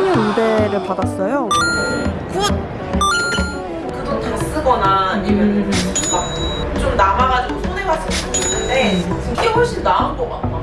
환율 우대를 받았어요. 그돈 다 쓰거나 아니면 막좀 남아가지고 손해봤을 수도 있는데 이게 훨씬 나은 것 같아.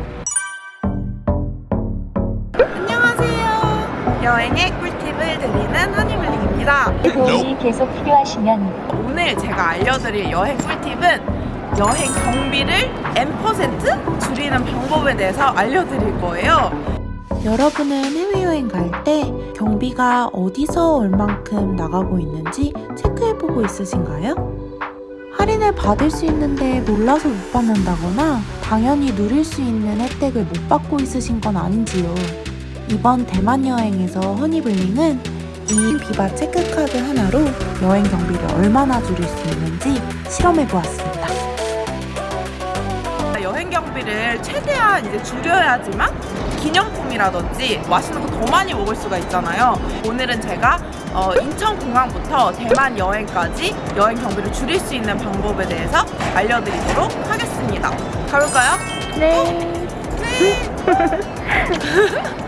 안녕하세요. 여행의 꿀팁을 드리는 허니블링입니다. 도움이 계속 필요하시면 오늘 제가 알려드릴 여행 꿀팁은 여행 경비를 N% 줄이는 방법에 대해서 알려드릴 거예요. 여러분은 해외여행 갈 때 경비가 어디서 얼만큼 나가고 있는지 체크해보고 있으신가요? 할인을 받을 수 있는데 몰라서 못 받는다거나 당연히 누릴 수 있는 혜택을 못 받고 있으신 건 아닌지요. 이번 대만 여행에서 허니블링은 이 비바 체크카드 하나로 여행 경비를 얼마나 줄일 수 있는지 실험해보았습니다. 여행 경비를 최대한 이제 줄여야지만 기념품이라든지 맛있는 거 더 많이 먹을 수가 있잖아요. 오늘은 제가 어, 인천공항부터 대만 여행까지 여행 경비를 줄일 수 있는 방법에 대해서 알려드리도록 하겠습니다. 가볼까요?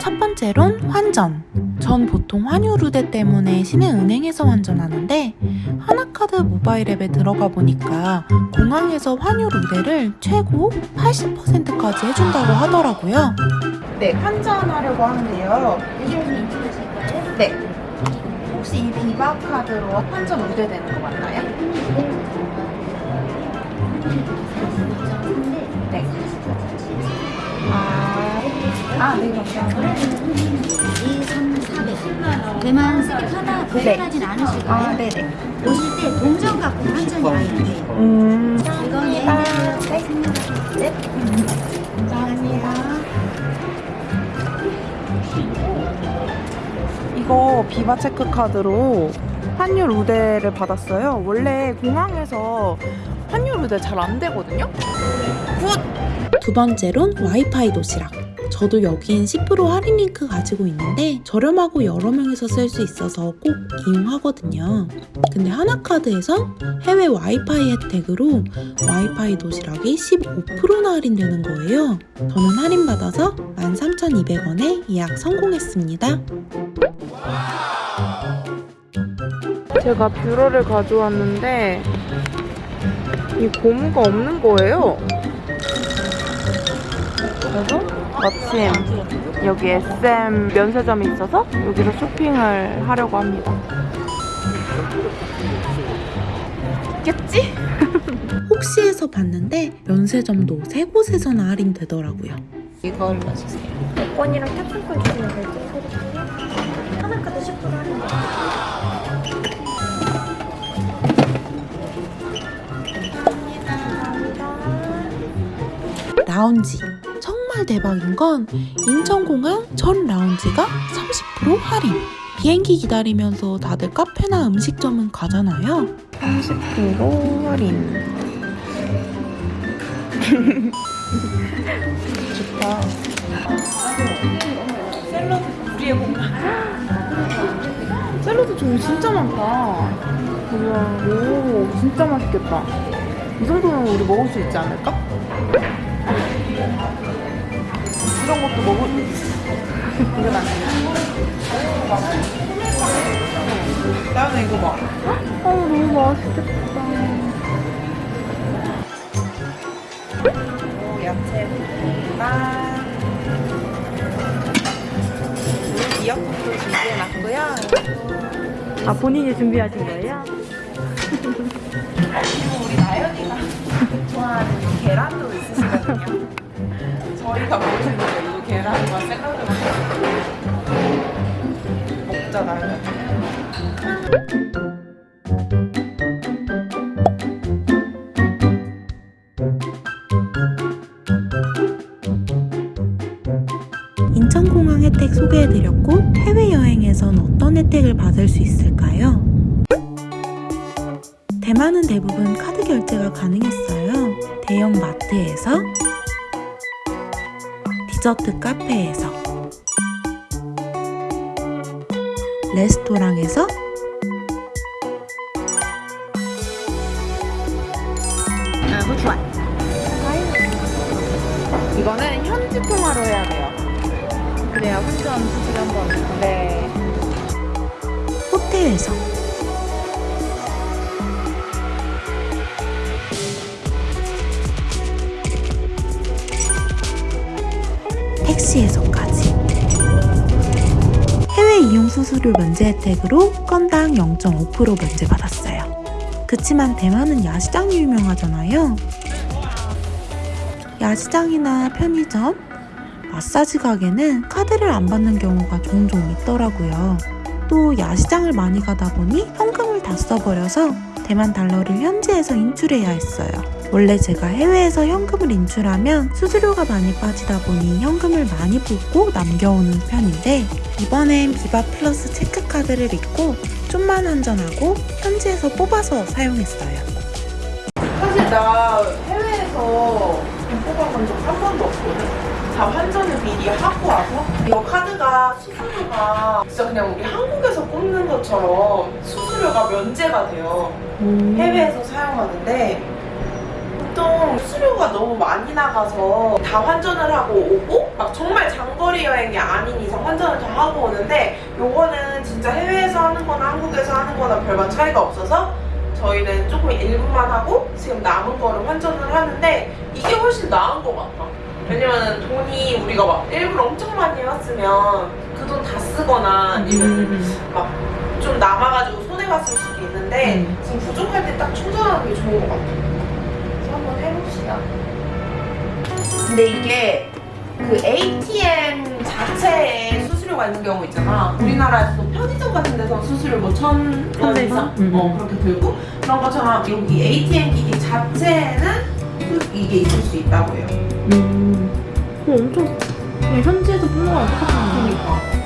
첫 번째론 환전. 전 보통 환율 우대 때문에 시내은행에서 환전하는데 하나카드 모바일 앱에 들어가 보니까 공항에서 환율 우대를 최고 80%까지 해준다고 하더라고요. 네, 환전하려고 하는데요. 네. 혹시 이 비바 카드로 환전 우대되는 거 맞나요? 네. 아, 네, 감사합니다. 2, 3, 400. 대만 세입하다 보행하진 않으시고요. 아, 네네. 오실 때 동전 갖고 아예 안 돼요. 음, 이건 예인데 네. 감사합니다. 이거 비바 체크 카드로 환율 우대를 받았어요. 원래 공항에서 환율 우대 잘 안 되거든요. 두 번째론 와이파이 도시락. 저도 여긴 10% 할인 링크 가지고 있는데 저렴하고 여러 명이서 쓸 수 있어서 꼭 이용하거든요. 근데 하나카드에서 해외 와이파이 혜택으로 와이파이 도시락이 15%나 할인되는 거예요. 저는 할인받아서 13,200원에 예약 성공했습니다. 제가 뷰러를 가져왔는데 이 고무가 없는 거예요. 그래서 마침 여기 SM 면세점이 있어서 여기서 쇼핑을 하려고 합니다. 있겠지? 혹시 해서 봤는데 면세점도 세 곳에서나 할인되더라고요. 이걸 넣어주세요. 원이랑 탑승권 주시면 될게요. 하나카드 10% 할인. 라운지. 대박인 건 인천공항 전 라운지가 30% 할인. 비행기 기다리면서 다들 카페나 음식점은 가잖아요. 30% 할인. 좋다. 샐러드 우리의 공간. 샐러드 종류 진짜 많다. 우와, 오, 진짜 맛있겠다. 이 정도면 우리 먹을 수 있지 않을까? 이런 것도 먹을 안 돼. 나는 이거 봐. 어, 너무 맛있겠다. 오, 야채 볶음밥. 미역국도 준비해놨고요. 아 본인이 준비하신 거예요? 그리고 우리 나연이가 좋아하는 이 계란도 있으시거든요. 저희가 모르는 인천공항 혜택 소개해드렸고 해외여행에선 어떤 혜택을 받을 수 있을까요? 대만은 대부분 카드 결제가 가능했어요. 대형 마트에서, 디저트 카페에서, 레스토랑에서, 아, 후추와. 이거는 현지 통화로 해야 돼요. 그래야 환전 수술 한번. 네. 호텔에서 택시에서까지 해외 이용 수수료 면제 혜택으로 건당 0.5% 면제 받았어요. 그치만 대만은 야시장이 유명하잖아요. 야시장이나 편의점, 마사지 가게는 카드를 안 받는 경우가 종종 있더라고요. 또 야시장을 많이 가다 보니 현금을 다 써버려서 대만 달러를 현지에서 인출해야 했어요. 원래 제가 해외에서 현금을 인출하면 수수료가 많이 빠지다 보니 현금을 많이 붓고 남겨오는 편인데 이번엔 비바 플러스 체크카드를 잊고 좀만 환전하고 현지에서 뽑아서 사용했어요. 사실 나 해외에서 돈 뽑아본 적 한 번도 없거든. 다 환전을 미리 하고 와서 이거 카드가 수수료가 진짜 그냥 우리 한국에서 뽑는 것처럼 수수료가 면제가 돼요. 해외에서 사용하는데 보통 수수료가 너무 많이 나가서 다 환전을 하고 오고 막 정말 장거리 여행이 아닌 이상 환전을 다 하고 오는데 요거는 진짜 해외에서 하는 거나 한국에서 하는 거나 별반 차이가 없어서 저희는 조금 일부만 하고 지금 남은 거를 환전을 하는데 이게 훨씬 나은 것 같아. 왜냐면 돈이 우리가 막 일부러 엄청 많이 왔으면 그 돈 다 쓰거나 아니면 막 좀 남아가지고 손해봤을 수도 있는데 지금 부족할 때 딱 충전하는 게 좋은 것 같아. 그래서 한번 해봅시다. 근데 이게 그 ATM 자체에 수수료가 있는 경우 있잖아. 우리나라에서도 편의점 같은 데서 수수료 뭐천 원 이상 음, 어, 음. 그렇게 들고 그런 것처럼 여기 ATM 기기 자체에는 수- 이게 있을 수 있다고 해요. 음. 어, 엄청 현지에서 거랑 똑같은 그러니까.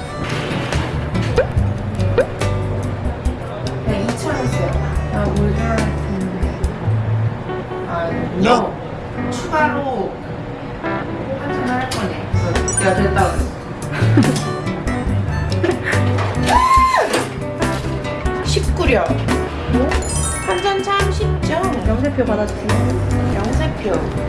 아, 너 추가로 환전을 할 거네. 내가 됐다 그랬어. 19려. 환전 참 쉽죠? 영세표 받아주세요. 영세표.